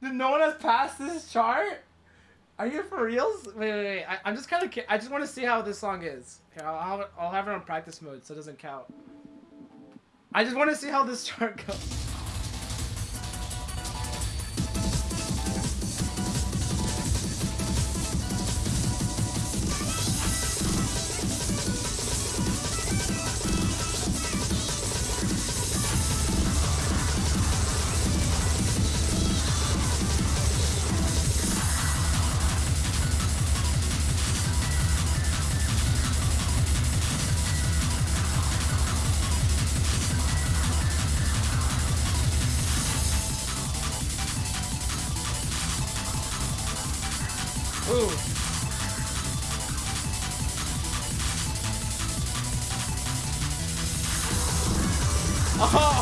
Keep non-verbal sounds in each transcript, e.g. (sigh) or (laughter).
no one has passed this chart? Are you for reals? Wait, wait, wait. I, I'm just kind of. I just want to see how this song is. Here, I'll have. I'll have it on practice mode, so it doesn't count. I just want to see how this (laughs) chart goes. Ooh. Oh,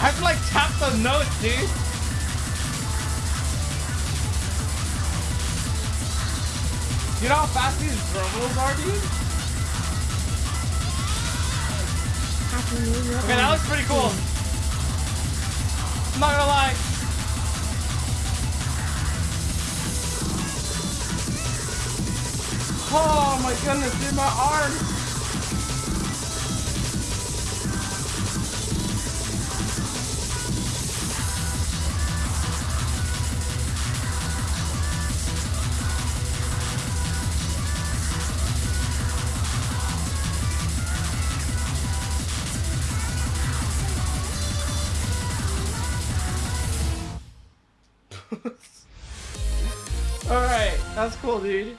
I have to like tap the notes, dude. You know how fast these verbals are, dude? Okay, that looks pretty cool. I'm not gonna lie. Oh my goodness, dude, my arms. (laughs) Alright, that's cool, dude.